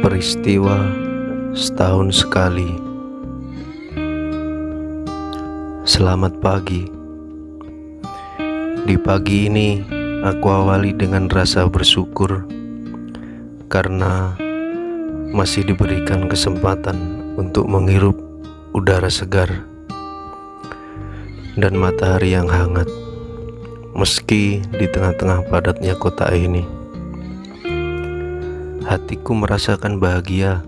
Peristiwa setahun sekali. Selamat pagi. Di pagi ini, aku awali dengan rasa bersyukur karena masih diberikan kesempatan untuk menghirup udara segar dan matahari yang hangat, meski di tengah-tengah padatnya kota ini. Hatiku merasakan bahagia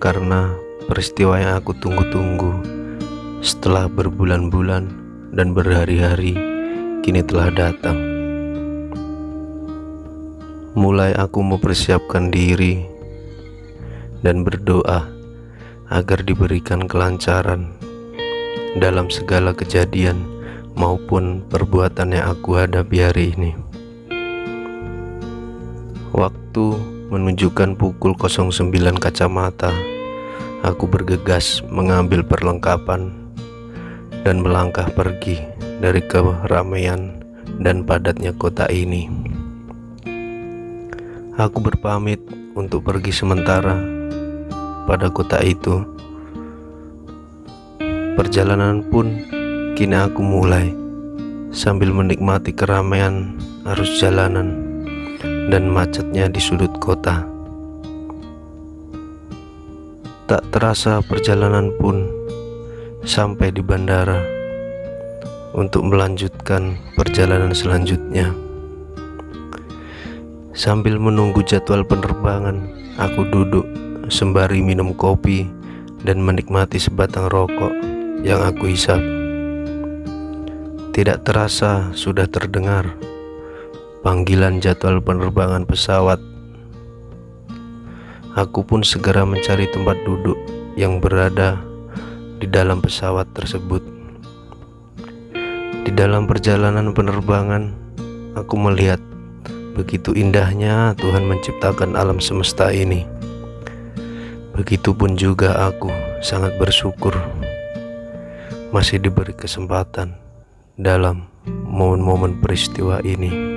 karena peristiwa yang aku tunggu-tunggu setelah berbulan-bulan dan berhari-hari kini telah datang. Mulai aku mempersiapkan diri dan berdoa agar diberikan kelancaran dalam segala kejadian maupun perbuatan yang aku hadapi hari ini. Waktu menunjukkan pukul 09 kacamata. Aku bergegas mengambil perlengkapan dan melangkah pergi dari keramaian dan padatnya kota ini. Aku berpamit untuk pergi sementara pada kota itu. Perjalanan pun kini aku mulai sambil menikmati keramaian arus jalanan dan macetnya di sudut kota. Tak terasa perjalanan pun sampai di bandara untuk melanjutkan perjalanan selanjutnya. Sambil menunggu jadwal penerbangan, aku duduk sembari minum kopi dan menikmati sebatang rokok yang aku hisap. Tidak terasa sudah terdengar panggilan jadwal penerbangan pesawat. Aku pun segera mencari tempat duduk yang berada di dalam pesawat tersebut. Di dalam perjalanan penerbangan, aku melihat begitu indahnya Tuhan menciptakan alam semesta ini. Begitupun juga aku sangat bersyukur masih diberi kesempatan dalam momen-momen peristiwa ini.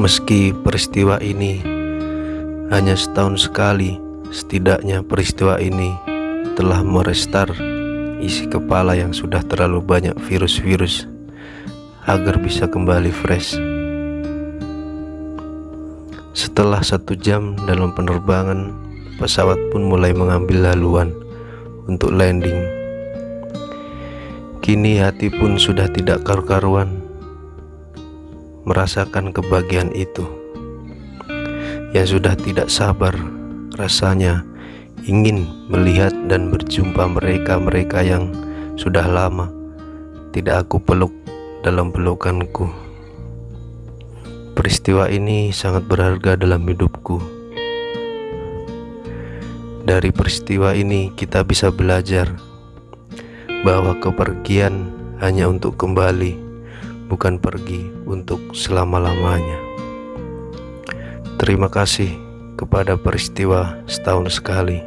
Meski peristiwa ini hanya setahun sekali, setidaknya peristiwa ini telah merestar isi kepala yang sudah terlalu banyak virus-virus agar bisa kembali fresh. Setelah satu jam dalam penerbangan, pesawat pun mulai mengambil laluan untuk landing. Kini hati pun sudah tidak karu-karuan merasakan kebahagiaan itu. Yang sudah tidak sabar rasanya ingin melihat dan berjumpa mereka-mereka yang sudah lama tidak aku peluk dalam pelukanku. Peristiwa ini sangat berharga dalam hidupku. Dari peristiwa ini kita bisa belajar bahwa kepergian hanya untuk kembali bukan pergi untuk selama-lamanya. Terima kasih kepada peristiwa setahun sekali.